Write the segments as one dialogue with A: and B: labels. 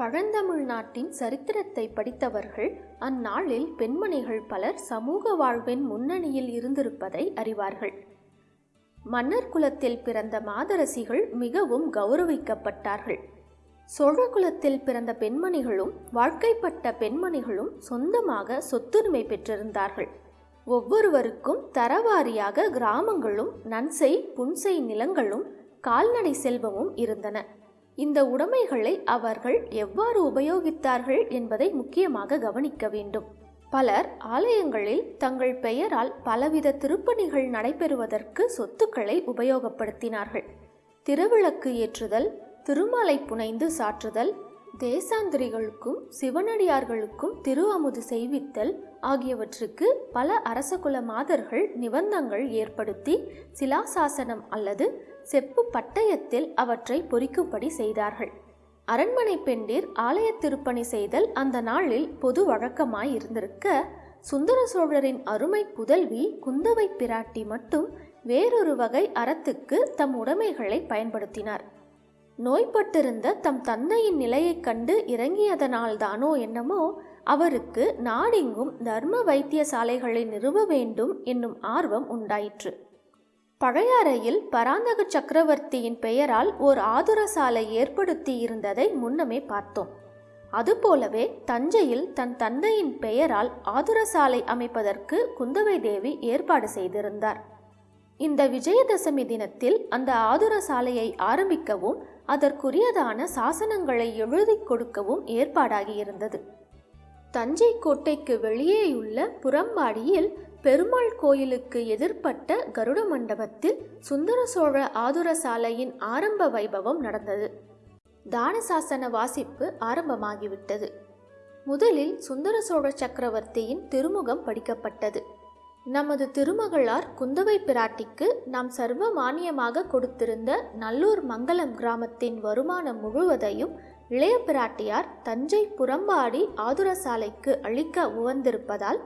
A: பழந்தமிழ் நாட்டின் சரித்திரத்தை படித்தவர்கள் அந்நாளில் பெண்மணிகள் பலர் சமூக வாழ்வின் முன்னணியில் இருந்திருப்பதை அறிவார்கள். மன்னர் குலத்தில் பிறந்த மாதரசிகள் மிகவும் கௌரவிக்கப்பட்டார்கள். சோழ குலத்தில் பிறந்த பெண்மணிகளும் வாழ்க்கைப்பட்ட பெண்மணிகளும் சொந்தமாக சொத்துரிமை பெற்றிருந்தார்கள். ஒவ்வொருவருக்கும் தரவாரியாக கிராமங்களும் நன்செய் புன்செய் நிலங்களும் கால்நடை செல்வமும் இருந்தன. இந்த உடைமைகளை அவர்கள் எவ்வாறு உபயோகித்தார்கள் என்பதை முக்கியமாக கவனிக்க வேண்டும். பலர் ஆலயங்களில் தங்கள் பெயரால் பலவித திருப்பணிகள் நடைபெறுவதற்கு சொத்துக்களை உபயோகப்படுத்தினார்கள். திருவிளக்கு ஏற்றுதல் திருமாலை புனைந்து சாற்றுதல் தேசாந்திரிகளுக்கும் சிவனடியார்களுக்கும் திரு அமுது செய்வித்தல் ஆகியவற்றுக்கு பல அரசகுல மாதர்கள் நிபந்தங்கள் ஏற்படுத்தி சிலாசாசனம் அல்லது செப்பு பட்டயத்தில் அவற்றை பொறிக்கும்படி செய்தார்கள். அரண்மனை பெண்டிர் ஆலய திருப்பணி செய்தல் அந்த நாளில் பொது வழக்கமாய் இருந்திருக்க சுந்தர சோழரின் அருமை புதல்வி குந்தவை பிராட்டி மட்டும் வேறொரு வகை அறத்துக்கு தம் உடைமைகளை பயன்படுத்தினார். நோய்பட்டிருந்த தம் தந்தையின் நிலையைக் கண்டு இறங்கியதனால்தானோ என்னமோ அவருக்கு நாடெங்கும் தர்ம வைத்தியசாலைகளை நிறுவ வேண்டும் என்னும் ஆர்வம் உண்டாயிற்று. பழையாறையில் பராந்தக சக்கரவர்த்தியின் பெயரால் ஓர் ஆதுர சாலை ஏற்படுத்தி இருந்ததை முன்னமே பார்த்தோம். அதுபோலவே தஞ்சையில் தன் தந்தையின் பெயரால் ஆதுர சாலை அமைப்பதற்கு குந்தவை தேவி ஏற்பாடு செய்திருந்தார். இந்த விஜயதசமி தினத்தில் அந்த ஆதுர சாலையை ஆரம்பிக்கவும் அதற்குரியதான சாசனங்களை எழுதி கொடுக்கவும் ஏற்பாடாகியிருந்தது. தஞ்சை கோட்டைக்கு வெளியேயுள்ள புறம்பாடியில் பெருமாள் கோயிலுக்கு எதிர்ப்பட்ட கருட மண்டபத்தில் சுந்தர சோழ ஆதுர சாலையின் ஆரம்ப வைபவம் நடந்தது. தானசாசன வாசிப்பு ஆரம்பமாகிவிட்டது. முதலில் சுந்தர சோழ சக்கரவர்த்தியின் திருமுகம் படிக்கப்பட்டது. நமது திருமகளார் குந்தவை பிராட்டிக்கு நாம் சர்வ மானியமாக கொடுத்திருந்த நல்லூர் மங்கலம் கிராமத்தின் வருமானம் முழுவதையும் இளைய பிராட்டியார் தஞ்சை புறம்பாடி ஆதுரசாலைக்கு அளிக்க உவந்திருப்பதால்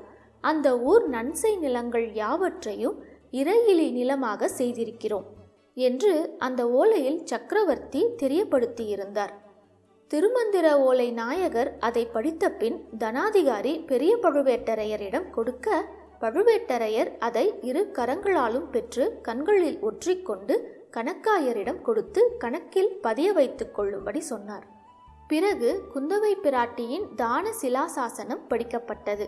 A: அந்த ஊர் நன்சை நிலங்கள் யாவற்றையும் இறையிலி நிலமாக செய்திருக்கிறோம் என்று அந்த ஓலையில் சக்கரவர்த்தி தெரியப்படுத்தியிருந்தார். திருமந்திர ஓலை நாயகர் அதை படித்த பின் தனாதிகாரி பெரிய பழுவேட்டரையரிடம் கொடுக்க பழுவேட்டரையர் அதை இரு கரங்களாலும் பெற்று கண்களில் ஒற்றிக்கொண்டு கணக்காயரிடம் கொடுத்து கணக்கில் பதிய வைத்துக் கொள்ளும்படி சொன்னார். பிறகு குந்தவை பிராட்டியின் தான சிலாசாசனம் படிக்கப்பட்டது.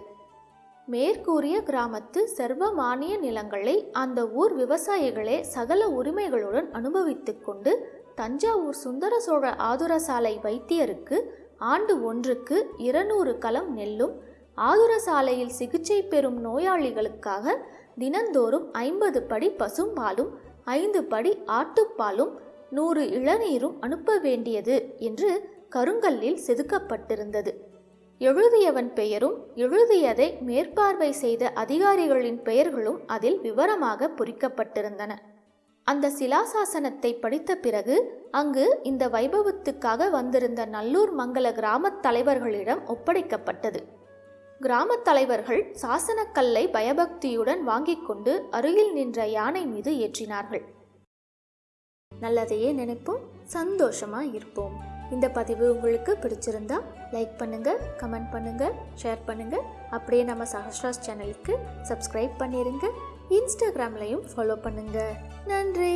A: மேற்கூறிய கிராமத்து சர்வ மானிய நிலங்களை அந்த ஊர் விவசாயிகளே சகல உரிமைகளுடன் அனுபவித்து கொண்டு தஞ்சாவூர் சுந்தர சோழ ஆதுரசாலை வைத்தியருக்கு ஆண்டு ஒன்றுக்கு இருநூறு களம் நெல்லும் ஆதுரசாலையில் சிகிச்சை பெறும் நோயாளிகளுக்காக தினந்தோறும் ஐம்பது படி பசும்பாலும் ஐந்து படி ஆட்டுப்பாலும் நூறு இளநீரும் அனுப்ப வேண்டியது என்று கருங்கல்லில் செதுக்கப்பட்டிருந்தது. எழுதியவன் பெயரும் எழுதியதை மேற்பார்வை செய்த அதிகாரிகளின் பெயர்களும் அதில் விவரமாக பொறிக்கப்பட்டிருந்தன. அந்த சிலாசாசனத்தை படித்த பிறகு அங்கு இந்த வைபவத்துக்காக வந்திருந்த நல்லூர் மங்கல கிராமத் தலைவர்களிடம் ஒப்படைக்கப்பட்டது. கிராமத் தலைவர்கள் சாசனக்கல்லை பயபக்தியுடன் வாங்கிக் கொண்டு அருகில் நின்ற யானை மீது ஏற்றினார்கள். நல்லதையே நினைப்போம் சந்தோஷமா இருப்போம். இந்த பதிவு உங்களுக்கு பிடிச்சிருந்தா லைக் பண்ணுங்க கமெண்ட் பண்ணுங்க ஷேர் பண்ணுங்க. அப்படியே நம்ம சஹஸ்ராஸ் சேனலுக்கு சப்ஸ்கிரைப் பண்ணிருங்க. இன்ஸ்டாகிராம்லையும் ஃபாலோ பண்ணுங்க. நன்றி.